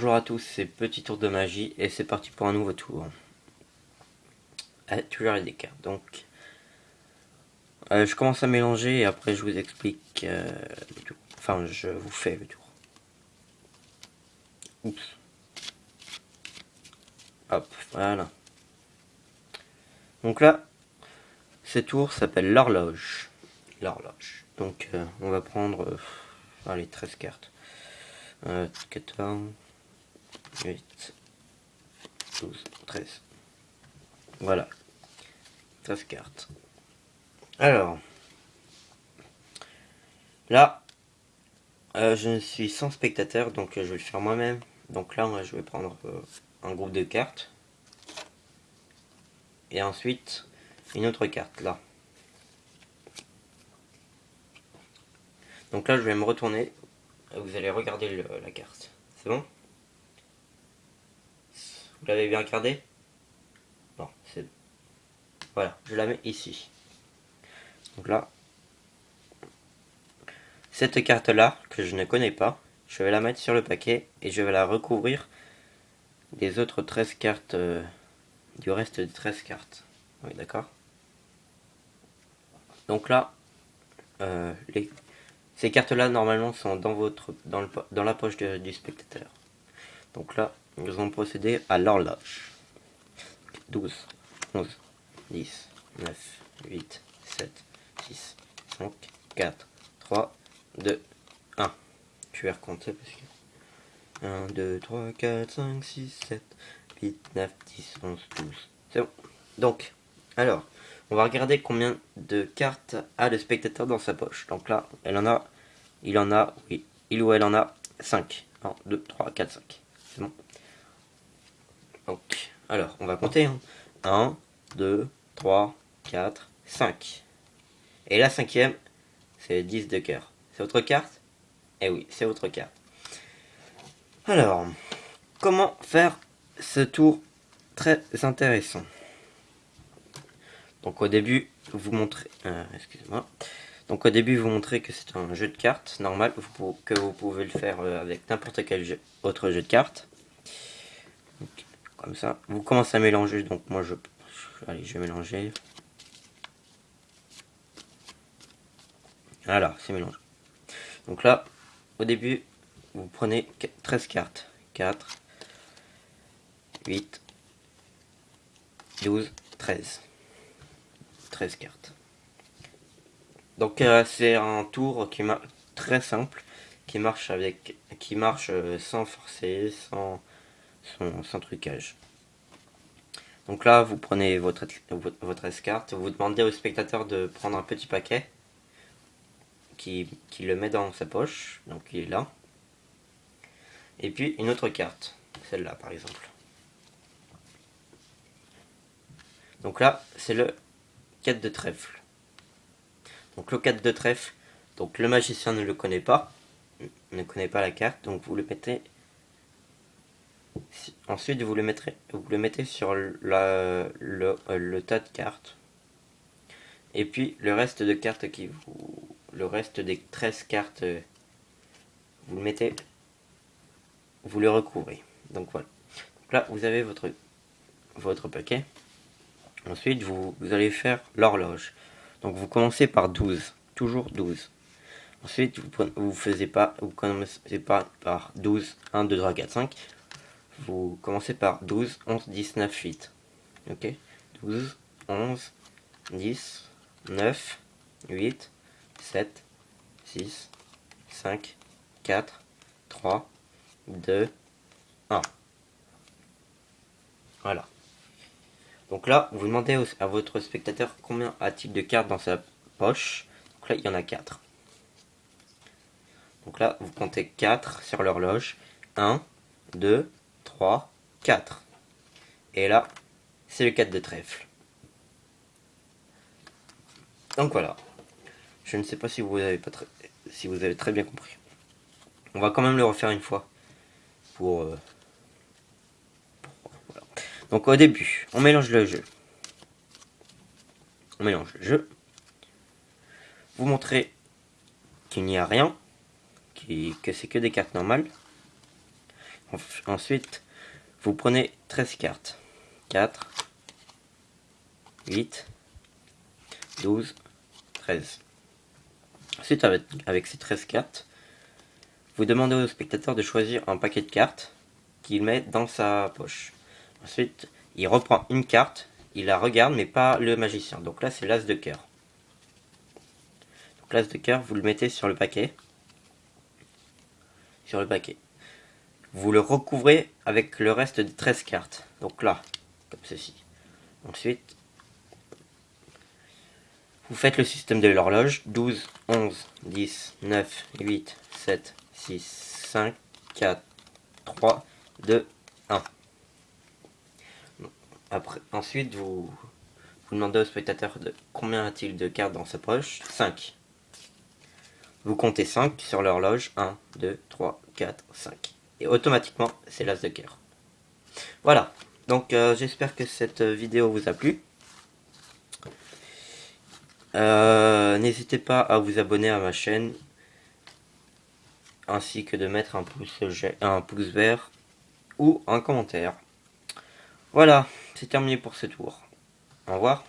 Bonjour à tous, c'est Petit Tour de Magie et c'est parti pour un nouveau tour. Ah, toujours des cartes, donc... Euh, je commence à mélanger et après je vous explique euh. Enfin, je vous fais le tour. Oups. Hop, voilà. Donc là, ce tour s'appelle l'horloge. L'horloge. Donc euh, on va prendre... allez, 13 cartes. 14... 8, 12, 13. Voilà. 13 cartes. Alors. Là. Euh, je suis sans spectateur, donc euh, je vais le faire moi-même. Donc là, moi, je vais prendre euh, un groupe de cartes. Et ensuite, une autre carte, là. Donc là, je vais me retourner. Vous allez regarder la carte. C'est bon? Vous l'avez bien regardé Bon, c'est... Voilà, je la mets ici. Donc là, cette carte-là, que je ne connais pas, je vais la mettre sur le paquet et je vais la recouvrir des autres 13 cartes, euh, du reste des 13 cartes. Oui, d'accord? Donc là, euh, ces cartes-là, normalement, sont dans, votre, dans, dans la poche du spectateur. Donc là, nous allons procéder à l'horloge. 12, 11, 10, 9, 8, 7, 6, 5, 4, 3, 2, 1. Je vais recompter parce que... 1, 2, 3, 4, 5, 6, 7, 8, 9, 10, 11, 12. C'est bon. Donc, alors, on va regarder combien de cartes a le spectateur dans sa poche. Donc là, elle en a, il en a, oui, il ou elle en a 5. 1, 2, 3, 4, 5. C'est bon. Donc, alors, on va compter. 1, 2, 3, 4, 5. Et la cinquième, c'est 10 de cœur. C'est votre carte? Eh oui, c'est votre carte. Alors, comment faire ce tour très intéressant? Donc au début, vous montrez... Euh, excusez-moi. Donc au début, vous montrez que c'est un jeu de cartes normal, que vous pouvez le faire euh, avec n'importe quel autre jeu de cartes comme ça. Vous commencez à mélanger, donc moi je... Vais mélanger. Voilà, c'est mélangé. Donc là, au début, vous prenez 13 cartes. 4, 8, 12, 13. 13 cartes. Donc euh, c'est un tour qui marche très simple, qui marche avec, qui marche euh, sans forcer, sans son, trucage. Donc là, vous prenez votre, votre escarte, vous demandez au spectateur de prendre un petit paquet qui, qui, le met dans sa poche, donc il est là. Et puis une autre carte, celle-là par exemple. Donc là, c'est le 4 de trèfle. Donc le 4 de trèfle, donc le magicien ne le connaît pas, ne connaît pas la carte, donc vous le mettez Ensuite, vous le, mettrez, vous le mettez sur la, le, tas de cartes. Et puis, le reste de cartes qui vous... Le reste des 13 cartes, vous le mettez... Vous le recouvrez. Donc voilà. Là, vous avez votre, votre paquet. Ensuite, vous, allez faire l'horloge. Donc vous commencez par 12. Toujours 12. Ensuite, vous, vous faisiez pas, vous commencez pas par 12, 1, 2, 3, 4, 5 vous commencez par 12, 11, 10, 9, 8. Ok? 12, 11, 10, 9, 8, 7, 6, 5, 4, 3, 2, 1. Voilà. Donc là, vous demandez à votre spectateur combien a-t-il de cartes dans sa poche. Donc là, il y en a 4. Donc là, vous comptez 4 sur l'horloge. 1, 2, 3, 4. Et là, c'est le 4 de trèfle. Donc voilà. Je ne sais pas si vous avez très bien compris. On va quand même le refaire une fois. Pour, euh, Donc au début, on mélange le jeu. On mélange le jeu. Vous montrez qu'il n'y a rien. que c'est que des cartes normales. Ensuite, vous prenez 13 cartes. 4, 8, 12, 13. Ensuite, avec, ces 13 cartes, vous demandez au spectateur de choisir un paquet de cartes qu'il met dans sa poche. Ensuite, il reprend une carte, il la regarde, mais pas le magicien. Donc là, c'est l'as de cœur. Donc l'as de cœur, vous le mettez sur le paquet. Sur le paquet. Vous le recouvrez avec le reste des 13 cartes. Donc là, comme ceci. Ensuite, vous faites le système de l'horloge. 12, 11, 10, 9, 8, 7, 6, 5, 4, 3, 2, 1. Après, ensuite, vous, vous demandez au spectateur de combien a-t-il de cartes dans sa poche 5. Vous comptez 5 sur l'horloge. 1, 2, 3, 4, 5. Et automatiquement, c'est l'as de cœur. Voilà. Donc, euh, j'espère que cette vidéo vous a plu. Euh, n'hésitez pas à vous abonner à ma chaîne ainsi que de mettre un pouce, un pouce vert ou un commentaire. Voilà, c'est terminé pour ce tour. Au revoir.